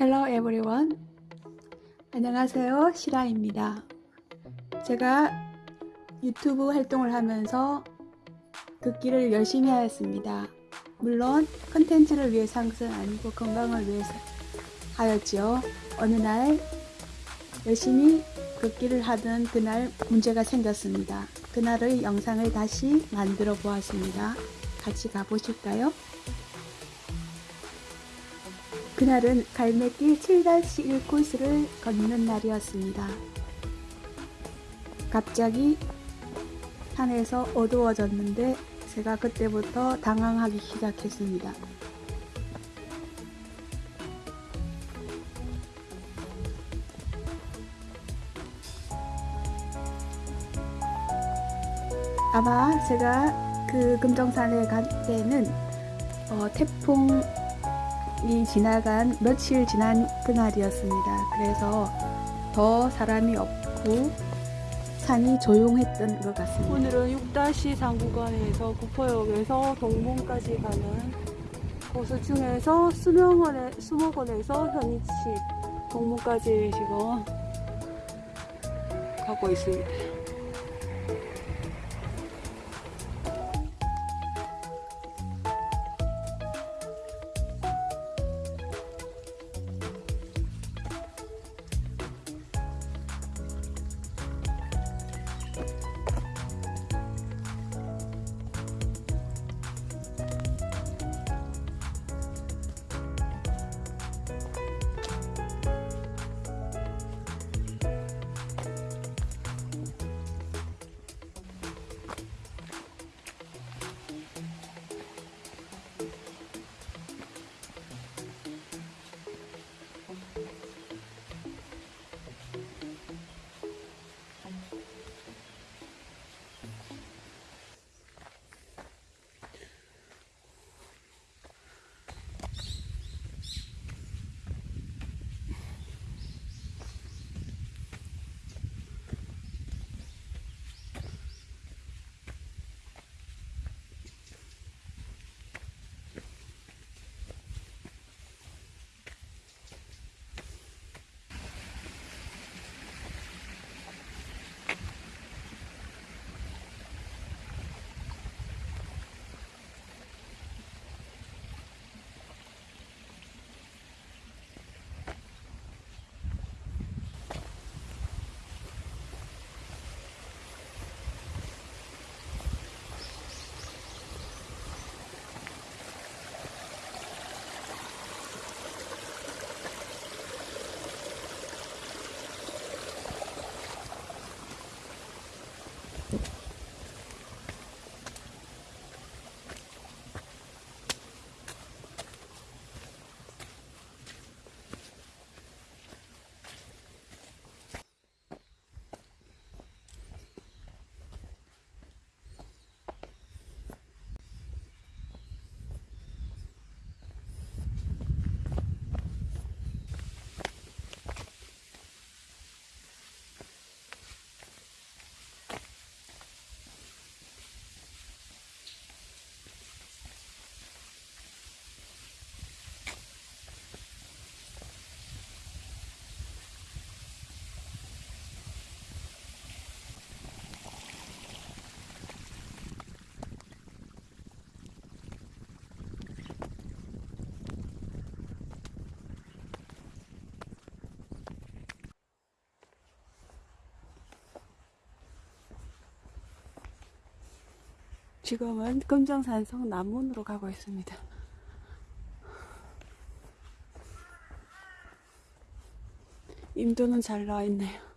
Hello everyone. 안녕하세요. 시라입니다. 제가 유튜브 활동을 하면서 걷기를 열심히 하였습니다. 물론 컨텐츠를 위해서 한 것은 아니고 건강을 위해서 하였지요. 어느 날 열심히 걷기를 하던 그날 문제가 생겼습니다. 그날의 영상을 다시 만들어 보았습니다. 같이 가보실까요? 그날은 갈매길 7-1 코스를 걷는 날이었습니다. 갑자기 산에서 어두워졌는데 제가 그때부터 당황하기 시작했습니다. 아마 제가 그 금정산에 갈 때는 어, 태풍 이 지나간 며칠 지난 그날이었습니다. 그래서 더 사람이 없고 산이 조용했던 것 같습니다. 오늘은 6-3 구간에서 구포역에서 동문까지 가는 코스 중에서 수명원에, 수목원에서 현이치 동문까지 지금 가고 있습니다. 지금은 금정산성 남문으로 가고 있습니다. 임도는 잘 나와 있네요.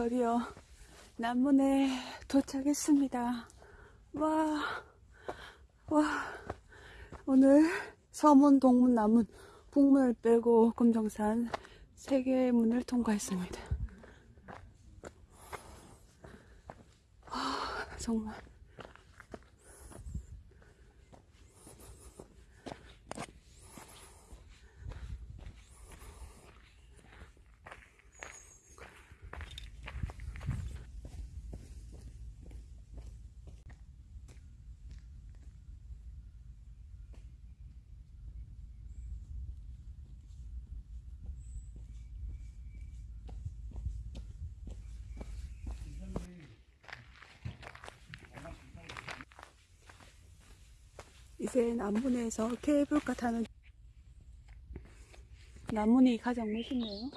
드디어 남문에 도착했습니다. 와, 와, 오늘 서문, 동문, 남문, 북문을 빼고 금정산 세 개의 문을 통과했습니다. 아, 정말. 이제 남문에서 케이블카 타는 남문이 가장 멋있네요.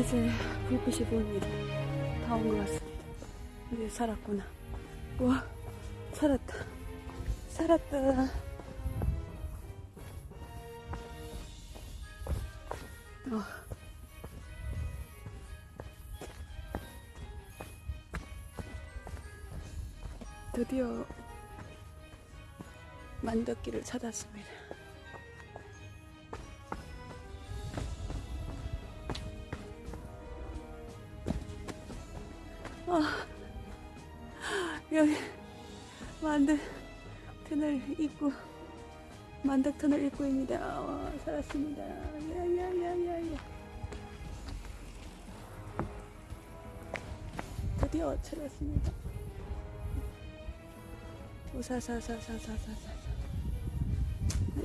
이제 불빛이 보입니다. 다 온 것 같습니다. 이제 살았구나. 와, 살았다. 살았다. 어. 드디어 만덕기를 찾았습니다. 입구 만덕 터널 입구입니다. 와, 살았습니다. 야야야야야. 드디어 찾았습니다. 우사사사사사사사.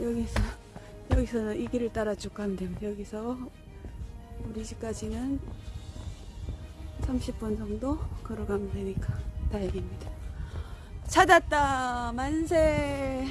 여기서 여기서는 이 길을 따라 쭉 가면 됩니다. 여기서 우리 집까지는 30분 정도 걸어가면 되니까 다행입니다. 찾았다 만세